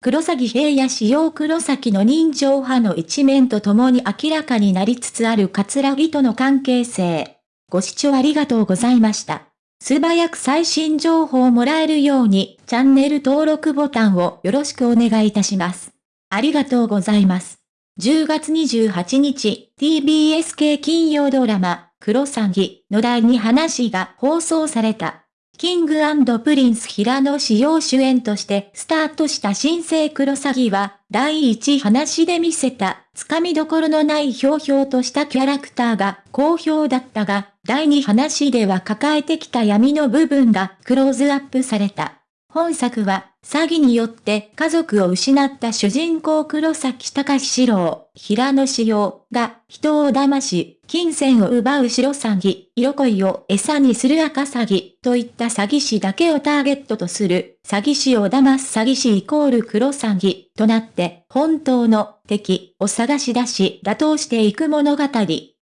黒崎平野使用黒崎の人情派の一面とともに明らかになりつつある桂木との関係性。ご視聴ありがとうございました。素早く最新情報をもらえるように、チャンネル登録ボタンをよろしくお願いいたします。ありがとうございます。10月28日、TBS 系金曜ドラマ、クロサギの第2話が放送された。キングプリンス平野紫耀主演としてスタートした新生クロサギは、第一話で見せた、つかみどころのないひょうひょうとしたキャラクターが好評だったが、第二話では抱えてきた闇の部分がクローズアップされた。本作は、詐欺によって家族を失った主人公黒崎高志郎、平野紫耀が人を騙し、金銭を奪う白詐欺、色恋を餌にする赤詐欺といった詐欺師だけをターゲットとする詐欺師を騙す詐欺師イコール黒詐欺となって本当の敵を探し出し打倒していく物語。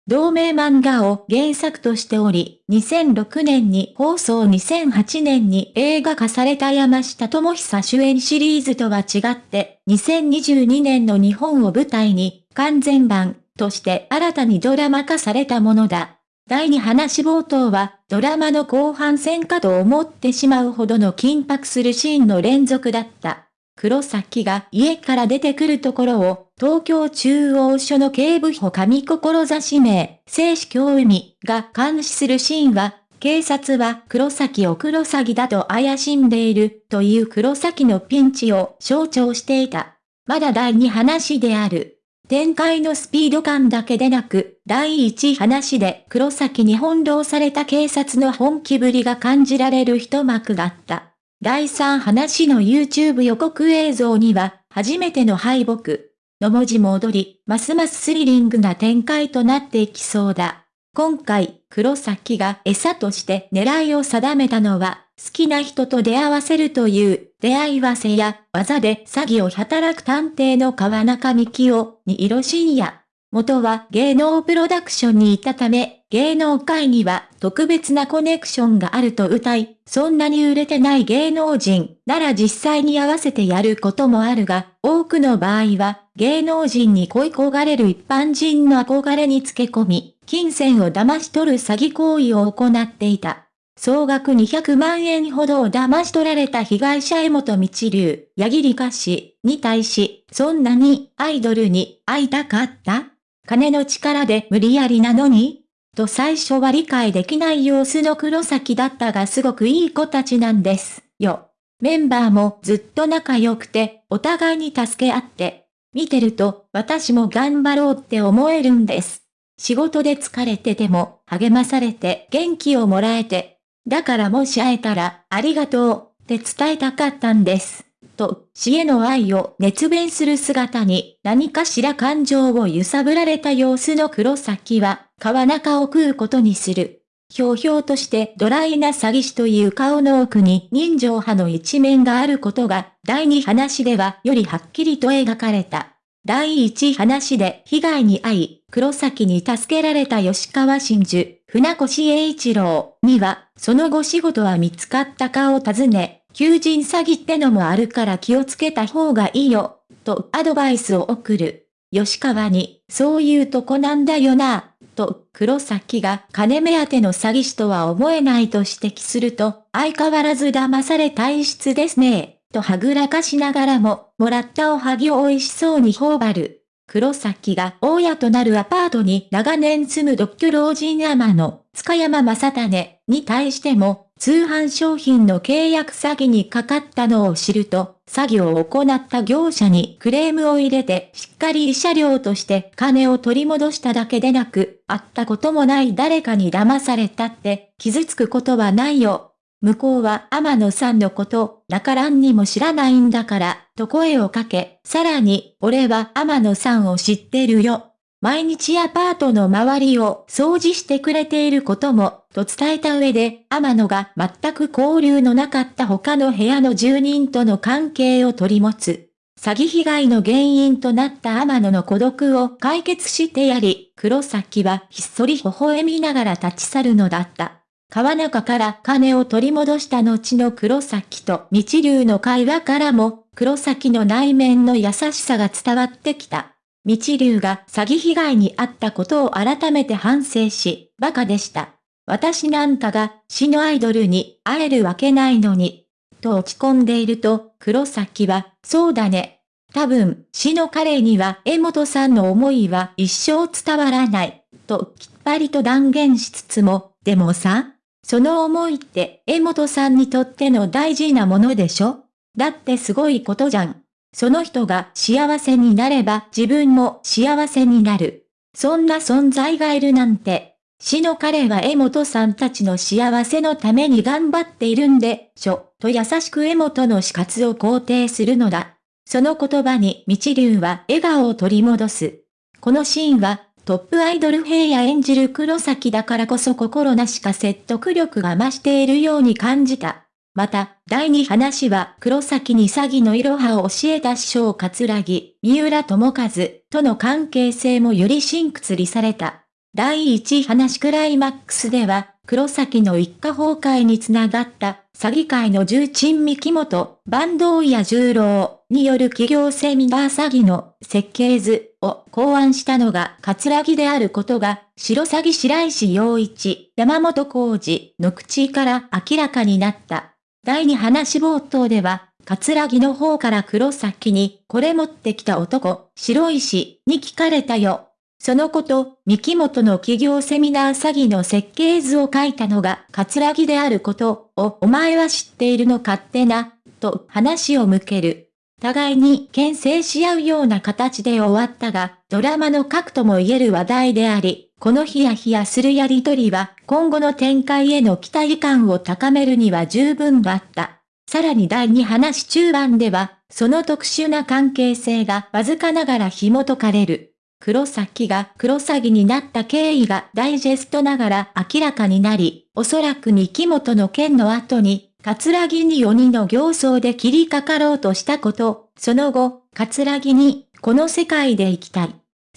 同名漫画を原作としており、2006年に放送2008年に映画化された山下智久主演シリーズとは違って、2022年の日本を舞台に完全版として新たにドラマ化されたものだ。第2話冒頭はドラマの後半戦かと思ってしまうほどの緊迫するシーンの連続だった。黒崎が家から出てくるところを、東京中央署の警部補上志名、聖子京海が監視するシーンは、警察は黒崎を黒崎だと怪しんでいるという黒崎のピンチを象徴していた。まだ第2話である。展開のスピード感だけでなく、第1話で黒崎に翻弄された警察の本気ぶりが感じられる一幕があった。第3話の YouTube 予告映像には、初めての敗北の文字も踊り、ますますスリリングな展開となっていきそうだ。今回、黒崎が餌として狙いを定めたのは、好きな人と出会わせるという出会い合わせや技で詐欺を働く探偵の川中幹夫に色深夜。元は芸能プロダクションにいたため、芸能界には特別なコネクションがあると歌い、そんなに売れてない芸能人なら実際に合わせてやることもあるが、多くの場合は芸能人に恋焦がれる一般人の憧れにつけ込み、金銭を騙し取る詐欺行為を行っていた。総額200万円ほどを騙し取られた被害者江本道流、矢切歌詞に対し、そんなにアイドルに会いたかった？金の力で無理やりなのに？と最初は理解できない様子の黒崎だったがすごくいい子たちなんですよ。メンバーもずっと仲良くて、お互いに助け合って、見てると私も頑張ろうって思えるんです。仕事で疲れてても励まされて元気をもらえて、だからもし会えたらありがとうって伝えたかったんです。と、死への愛を熱弁する姿に何かしら感情を揺さぶられた様子の黒崎は、川中を食うことにする。ひょうひょうとしてドライな詐欺師という顔の奥に人情派の一面があることが、第二話ではよりはっきりと描かれた。第一話で被害に遭い、黒崎に助けられた吉川真珠、船越英一郎には、その後仕事は見つかったかを尋ね、求人詐欺ってのもあるから気をつけた方がいいよ、とアドバイスを送る。吉川に、そういうとこなんだよな、と黒崎が金目当ての詐欺師とは思えないと指摘すると、相変わらず騙され体質ですね、とはぐらかしながらも、もらったおはぎを美味しそうに頬張る。黒崎が大家となるアパートに長年住む独居老人山の塚山正種に対しても通販商品の契約詐欺にかかったのを知ると、詐欺を行った業者にクレームを入れてしっかり慰謝料として金を取り戻しただけでなく、会ったこともない誰かに騙されたって傷つくことはないよ。向こうは天野さんのこと、だからんにも知らないんだから、と声をかけ、さらに、俺は天野さんを知ってるよ。毎日アパートの周りを掃除してくれていることも、と伝えた上で、天野が全く交流のなかった他の部屋の住人との関係を取り持つ。詐欺被害の原因となった天野の孤独を解決してやり、黒崎はひっそり微笑みながら立ち去るのだった。川中から金を取り戻した後の黒崎と日流の会話からも、黒崎の内面の優しさが伝わってきた。日流が詐欺被害に遭ったことを改めて反省し、馬鹿でした。私なんかが死のアイドルに会えるわけないのに。と落ち込んでいると、黒崎は、そうだね。多分、死の彼には江本さんの思いは一生伝わらない。ときっぱりと断言しつつも、でもさ、その思いって江本さんにとっての大事なものでしょ？だってすごいことじゃん。その人が幸せになれば自分も幸せになる。そんな存在がいるなんて。死の彼は江本さんたちの幸せのために頑張っているんでしょ、と優しく江本の死活を肯定するのだ。その言葉に道流は笑顔を取り戻す。このシーンはトップアイドル平野演じる黒崎だからこそ心なしか説得力が増しているように感じた。また、第二話は黒崎に詐欺のいろはを教えた師匠桂木、三浦智和との関係性もより真屈りされた。第一話クライマックスでは、黒崎の一家崩壊につながった詐欺界の重鎮三木本、坂東屋十郎による企業セミナー詐欺の設計図を考案したのが桂木であることが、白詐欺白石洋一、山本浩二の口から明らかになった。第二話冒頭では、桂木の方から黒崎に、これ持ってきた男、白石に聞かれたよ。そのこと、三木本の企業セミナー詐欺の設計図を書いたのが桂木であることをお前は知っているのかってな、と話を向ける。互いに牽制し合うような形で終わったが、ドラマの核とも言える話題であり、このヒヤヒヤするやりとりは、今後の展開への期待感を高めるには十分だった。さらに第2話中盤では、その特殊な関係性がわずかながら紐解かれる。黒崎が黒詐欺になった経緯がダイジェストながら明らかになり、おそらく三木本の件の後に、桂木に4人の形相で切りかかろうとしたこと、その後、桂木に、この世界で生きたい。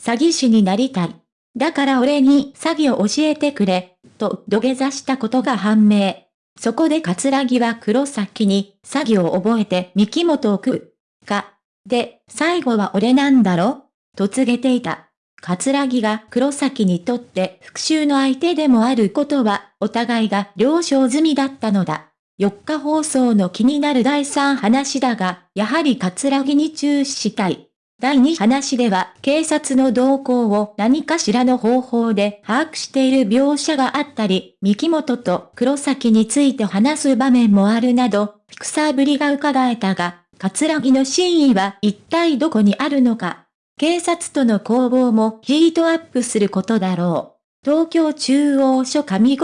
詐欺師になりたい。だから俺に詐欺を教えてくれ、と土下座したことが判明。そこで桂木は黒崎に詐欺を覚えて三木本を食う。か。で、最後は俺なんだろ？と告げていた。桂木が黒崎にとって復讐の相手でもあることは、お互いが了承済みだったのだ。4日放送の気になる第3話だが、やはり桂木に注視したい。第2話では警察の動向を何かしらの方法で把握している描写があったり、三木本と黒崎について話す場面もあるなど、フィクサーぶりが伺えたが、桂木の真意は一体どこにあるのか。警察との攻防もヒートアップすることだろう。東京中央署上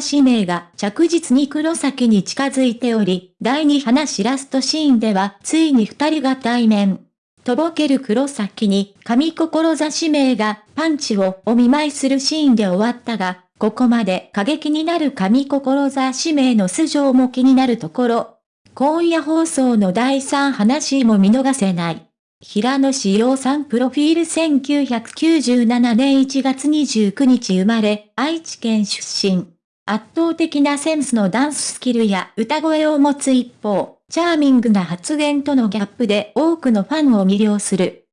志名が着実に黒崎に近づいており、第2話ラストシーンではついに二人が対面。とぼける黒崎に上志名がパンチをお見舞いするシーンで終わったが、ここまで過激になる上志名の素性も気になるところ。今夜放送の第3話も見逃せない。平野志陽さんプロフィール1997年1月29日生まれ、愛知県出身。圧倒的なセンスのダンススキルや歌声を持つ一方、チャーミングな発言とのギャップで多くのファンを魅了する。